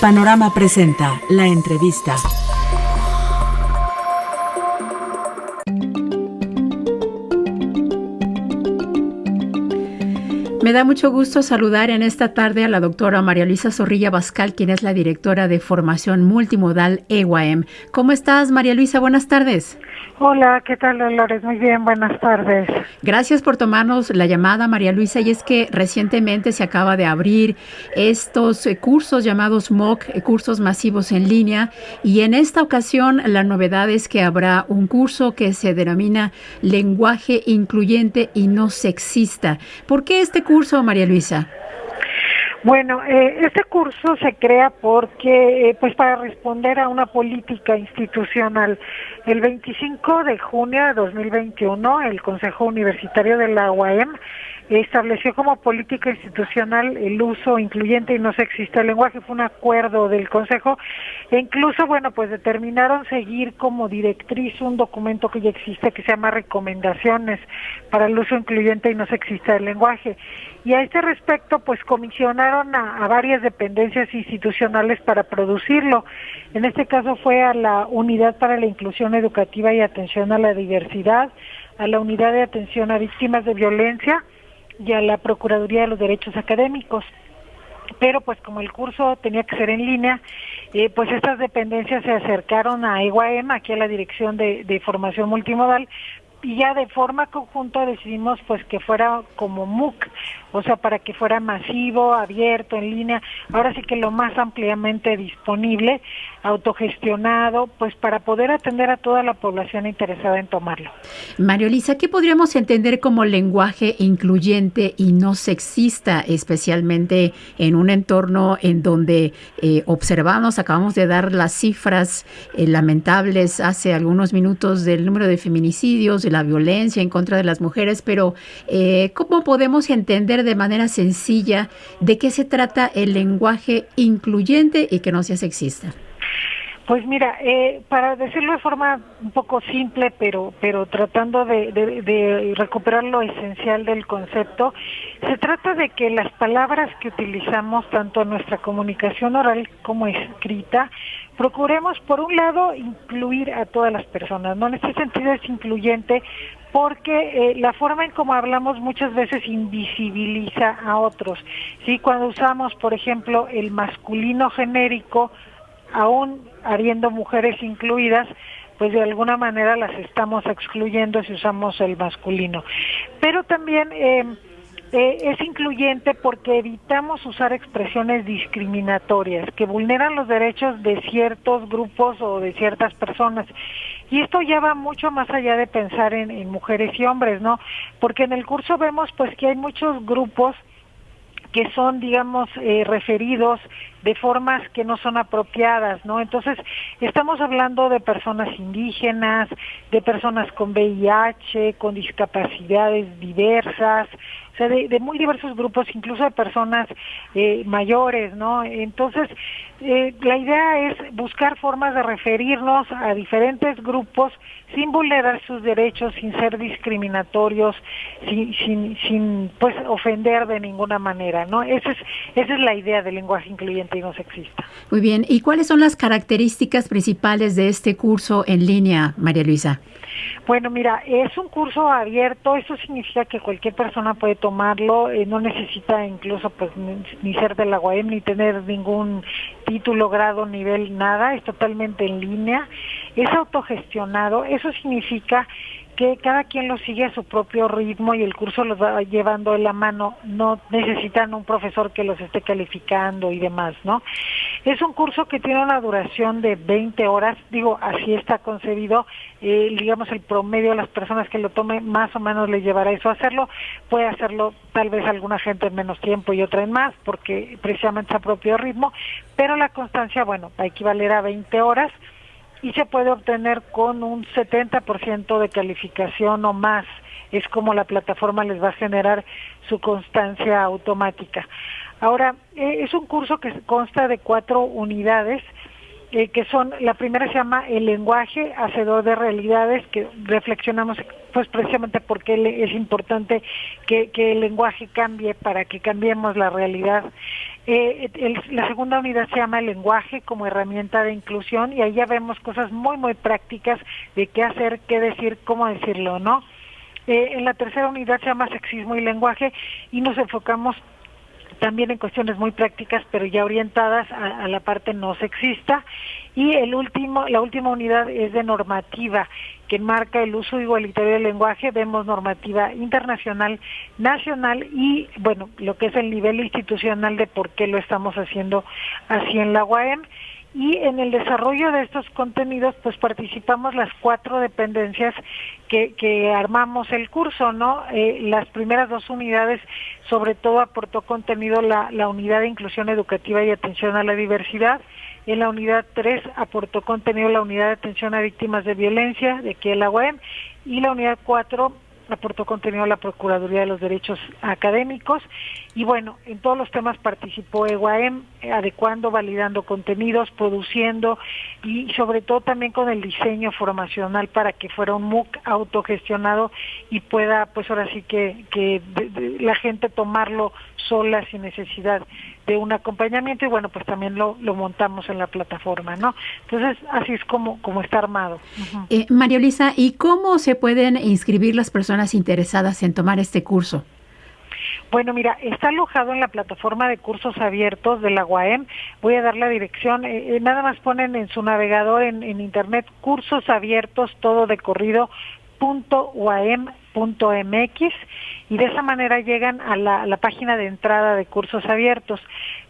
Panorama presenta la entrevista. Me da mucho gusto saludar en esta tarde a la doctora María Luisa Zorrilla Bascal, quien es la directora de formación multimodal EWAM. ¿Cómo estás, María Luisa? Buenas tardes. Hola, ¿qué tal, Dolores? Muy bien, buenas tardes. Gracias por tomarnos la llamada, María Luisa. Y es que recientemente se acaba de abrir estos eh, cursos llamados MOOC, eh, cursos masivos en línea. Y en esta ocasión la novedad es que habrá un curso que se denomina Lenguaje Incluyente y No Sexista. ¿Por qué este curso, María Luisa? Bueno, eh, este curso se crea porque, eh, pues para responder a una política institucional. El 25 de junio de 2021, el Consejo Universitario de la UAM estableció como política institucional el uso incluyente y no sexista del lenguaje. Fue un acuerdo del Consejo e incluso, bueno, pues determinaron seguir como directriz un documento que ya existe que se llama Recomendaciones para el uso incluyente y no sexista del lenguaje. Y a este respecto, pues comisionaron a, a varias dependencias institucionales para producirlo. En este caso fue a la Unidad para la Inclusión Educativa y Atención a la Diversidad, a la Unidad de Atención a Víctimas de Violencia, y a la Procuraduría de los Derechos Académicos. Pero pues como el curso tenía que ser en línea, eh, pues estas dependencias se acercaron a EGUAEM, aquí a la Dirección de, de Formación Multimodal, y ya de forma conjunta decidimos pues que fuera como MOOC, o sea, para que fuera masivo, abierto, en línea, ahora sí que lo más ampliamente disponible, autogestionado, pues para poder atender a toda la población interesada en tomarlo. Mario Lisa, ¿qué podríamos entender como lenguaje incluyente y no sexista, especialmente en un entorno en donde eh, observamos, acabamos de dar las cifras eh, lamentables hace algunos minutos del número de feminicidios, de la violencia en contra de las mujeres, pero eh, ¿cómo podemos entender de manera sencilla de qué se trata el lenguaje incluyente y que no sea sexista? Pues mira, eh, para decirlo de forma un poco simple, pero pero tratando de, de, recuperar lo esencial del concepto, se trata de que las palabras que utilizamos tanto en nuestra comunicación oral como escrita, procuremos por un lado incluir a todas las personas, ¿no? En este sentido es incluyente porque eh, la forma en cómo hablamos muchas veces invisibiliza a otros. ¿sí? Cuando usamos, por ejemplo, el masculino genérico, aún habiendo mujeres incluidas, pues de alguna manera las estamos excluyendo si usamos el masculino. Pero también eh, eh, es incluyente porque evitamos usar expresiones discriminatorias que vulneran los derechos de ciertos grupos o de ciertas personas. Y esto ya va mucho más allá de pensar en, mujeres y hombres, ¿no? Porque en el curso vemos pues que hay muchos grupos que son, digamos, eh, referidos de formas que no son apropiadas, ¿no? Entonces, estamos hablando de personas indígenas, de personas con VIH, con discapacidades diversas, sea, de, muy diversos grupos, incluso de personas eh, mayores, ¿no? Entonces, eh, la idea es buscar formas de referirnos a diferentes grupos sin vulnerar sus derechos, sin ser discriminatorios, sin, sin, sin pues ofender de ninguna manera, ¿no? Esa es, esa es la idea del lenguaje incluyente y no sexista. Muy bien, ¿y cuáles son las características principales de este curso en línea, María Luisa? Bueno, mira, es un curso abierto, eso significa que cualquier persona puede tomarlo, eh, no necesita incluso pues ni, ser de la UAM ni tener ningún título, grado, nivel, nada, es totalmente en línea, es autogestionado, eso significa que cada quien lo sigue a su propio ritmo y el curso los va llevando de la mano, no necesitan un profesor que los esté calificando y demás, ¿no? Es un curso que tiene una duración de 20 horas, digo, así está concebido, eh, digamos el promedio de las personas que lo tomen más o menos le llevará eso a hacerlo, puede hacerlo tal vez alguna gente en menos tiempo y otra en más, porque precisamente a propio ritmo, pero la constancia, bueno, equivaler a 20 horas, y se puede obtener con un 70% de calificación o más. Es como la plataforma les va a generar su constancia automática. Ahora, eh, es un curso que consta de cuatro unidades, eh, que son, la primera se llama el lenguaje hacedor de realidades, que reflexionamos pues precisamente porque es importante que, que el lenguaje cambie para que cambiemos la realidad. Eh, la segunda unidad se llama lenguaje como herramienta de inclusión y ahí ya vemos cosas muy, muy prácticas de qué hacer, qué decir, cómo decirlo, ¿no? Eh, en la tercera unidad se llama sexismo y lenguaje y nos enfocamos también en cuestiones muy prácticas, pero ya orientadas a, a, la parte no sexista. Y el último, la última unidad es de normativa, que enmarca el uso igualitario del lenguaje. Vemos normativa internacional, nacional y, bueno, lo que es el nivel institucional de por qué lo estamos haciendo así en la UAM y en el desarrollo de estos contenidos pues participamos las cuatro dependencias que, que armamos el curso, ¿no? Eh, las primeras dos unidades sobre todo aportó contenido la, la unidad de inclusión educativa y atención a la diversidad, en la unidad 3 aportó contenido la unidad de atención a víctimas de violencia de aquí en la UAM y la unidad 4 aportó contenido a la Procuraduría de los Derechos Académicos y bueno, en todos los temas participó EGUAEM, adecuando, validando contenidos, produciendo y sobre todo también con el diseño formacional para que fuera un MOOC autogestionado y pueda pues ahora sí que, que la gente tomarlo sola sin necesidad de un acompañamiento y bueno pues también lo, lo montamos en la plataforma no entonces así es como como está armado. Eh, María y cómo se pueden inscribir las personas interesadas en tomar este curso bueno, mira, está alojado en la plataforma de cursos abiertos de la UAM. Voy a dar la dirección. Eh, eh, nada más ponen en su navegador en, internet cursos abiertos, todo de corrido, punto .mx y de esa manera llegan a la, página de entrada de cursos abiertos.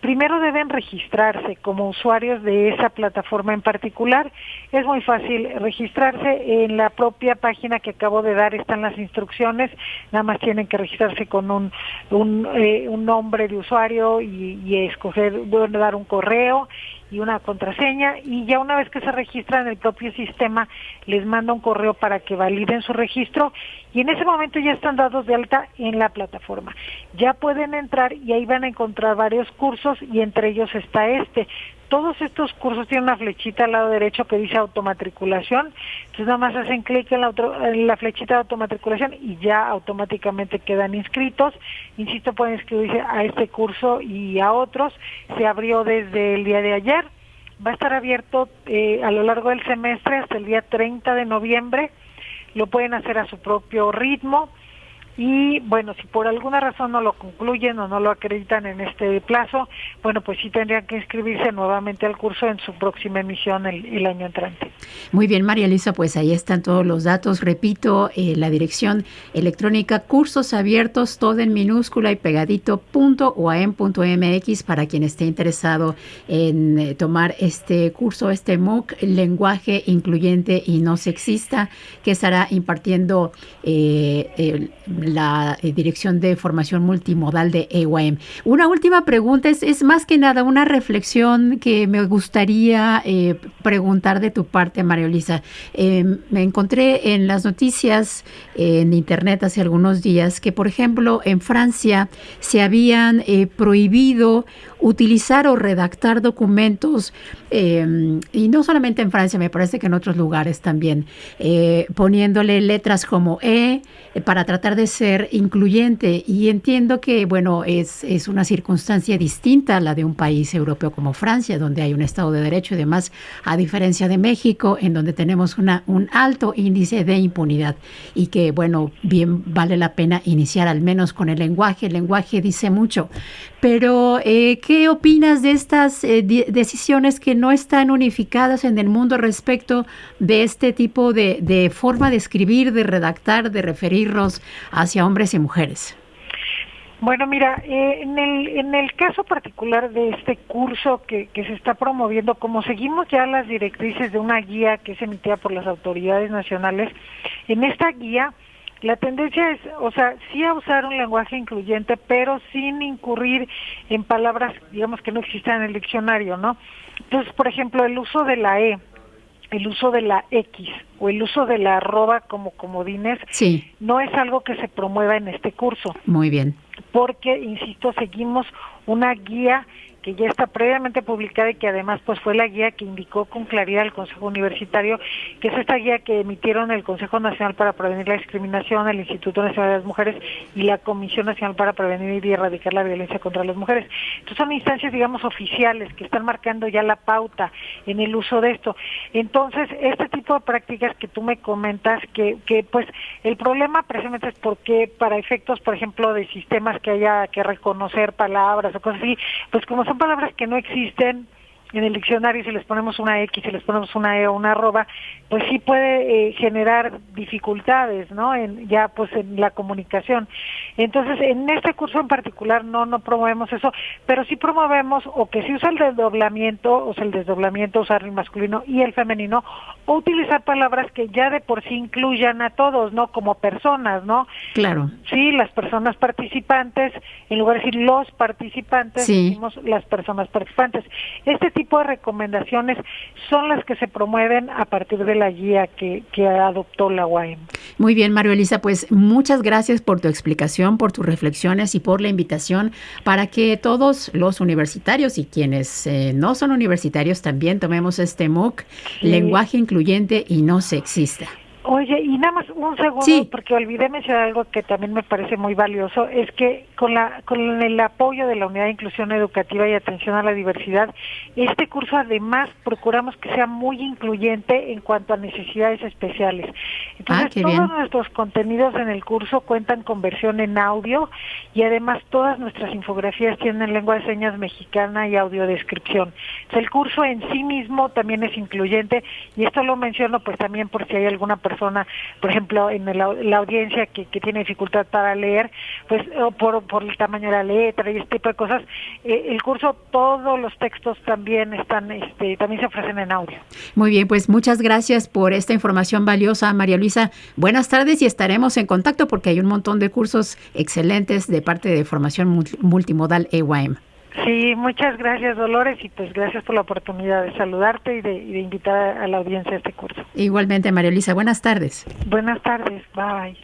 Primero deben registrarse como usuarios de esa plataforma en particular. Es muy fácil registrarse en la propia página que acabo de dar, están las instrucciones, nada más tienen que registrarse con un, un, eh, un nombre de usuario y, y escoger, dar un correo y una contraseña y ya una vez que se registran en el propio sistema les manda un correo para que validen su registro y en ese momento ya están dados de alta en la plataforma. Ya pueden entrar y ahí van a encontrar varios cursos y entre ellos está este. Todos estos cursos tienen una flechita al lado derecho que dice automatriculación, entonces nada más hacen clic en la, en la flechita de automatriculación y ya automáticamente quedan inscritos. Insisto, pueden inscribirse a este curso y a otros. Se abrió desde el día de ayer, va a estar abierto eh, a lo largo del semestre hasta el día 30 de noviembre. Lo pueden hacer a su propio ritmo y bueno, si por alguna razón no lo concluyen o no lo acreditan en este plazo, bueno, pues sí tendrían que inscribirse nuevamente al curso en su próxima emisión el, año entrante. Muy bien, María Elisa, pues ahí están todos los datos. Repito, eh, la dirección electrónica cursos abiertos, todo en minúscula y pegadito punto mx para quien esté interesado en eh, tomar este curso, este MOOC, lenguaje incluyente y no sexista, que estará impartiendo eh, la eh, Dirección de Formación Multimodal de EYM. Una última pregunta, es, más que nada una reflexión que me gustaría eh, preguntar de tu parte, María Elisa. Eh, me encontré en las noticias en Internet hace algunos días que, por ejemplo, en Francia se habían prohibido utilizar o redactar documentos, eh, y no solamente en Francia, me parece que en otros lugares también, poniéndole letras como E para tratar de ser incluyente. Y entiendo que, bueno, es, es una circunstancia distinta a la de un país europeo como Francia, donde hay un Estado de Derecho y demás, a diferencia de México, en donde tenemos una, un alto índice de impunidad y que, bueno, bien vale la pena iniciar al menos con el lenguaje. El lenguaje dice mucho. Pero, eh, ¿qué opinas de estas eh, decisiones que no están unificadas en el mundo respecto de este tipo de, de forma de escribir, de redactar, de referirnos hacia hombres y mujeres? Bueno, mira, eh, en, el, en el caso particular de este curso que, que se está promoviendo, como seguimos ya las directrices de una guía que es emitida por las autoridades nacionales, en esta guía la tendencia es, o sea, sí a usar un lenguaje incluyente, pero sin incurrir en palabras, digamos, que no existan en el diccionario, ¿no? Entonces, por ejemplo, el uso de la E, el uso de la X o el uso de la arroba como comodines sí. no es algo que se promueva en este curso. Muy bien. Porque, insisto, seguimos una guía que ya está previamente publicada y que además pues fue la guía que indicó con claridad el Consejo Universitario, que es esta guía que emitieron el Consejo Nacional para Prevenir la Discriminación, el Instituto Nacional de las Mujeres y la Comisión Nacional para Prevenir y Erradicar la Violencia contra las Mujeres. Entonces son instancias, digamos, oficiales que están marcando ya la pauta en el uso de esto. Entonces, este tipo de prácticas que tú me comentas, que, que pues el problema precisamente es porque para efectos, por ejemplo, de sistemas que haya que reconocer palabras o cosas así, pues como son palabras que no existen, en el diccionario si les ponemos una X, si les ponemos una E o una arroba, pues sí puede eh, generar dificultades, ¿no? En, ya pues en la comunicación. Entonces, en este curso en particular no no promovemos eso, pero sí promovemos o que se usa el desdoblamiento, o sea, el desdoblamiento, usar el masculino y el femenino, o utilizar palabras que ya de por sí incluyan a todos, ¿no? Como personas, ¿no? Claro. Sí, las personas participantes, en lugar de decir los participantes, decimos las personas participantes. Este tipo de recomendaciones son las que se promueven a partir de la guía que, que adoptó la UAM. Muy bien, Mario Elisa, pues muchas gracias por tu explicación, por tus reflexiones y por la invitación para que todos los universitarios y quienes eh, no son universitarios también tomemos este MOOC, lenguaje incluyente y no sexista. Oye, y nada más un segundo, porque olvidé mencionar algo que también me parece muy valioso, es que con, la, con el apoyo de la Unidad de Inclusión Educativa y Atención a la Diversidad, este curso además procuramos que sea muy incluyente en cuanto a necesidades especiales. Entonces, ah, todos nuestros contenidos en el curso cuentan con versión en audio y además todas nuestras infografías tienen lengua de señas mexicana y audiodescripción. el curso en sí mismo también es incluyente y esto lo menciono pues también por si hay alguna persona persona, por ejemplo, en la, audiencia que, tiene dificultad para leer, pues por, por el tamaño de la letra y este tipo de cosas, eh, el curso, todos los textos también están, este, también se ofrecen en audio. Muy bien, pues muchas gracias por esta información valiosa, María Luisa. Buenas tardes y estaremos en contacto porque hay un montón de cursos excelentes de parte de formación multimodal EYM. Sí, muchas gracias Dolores y pues gracias por la oportunidad de saludarte y de, y de invitar a la audiencia a este curso. Igualmente María Elisa, buenas tardes. Buenas tardes, bye.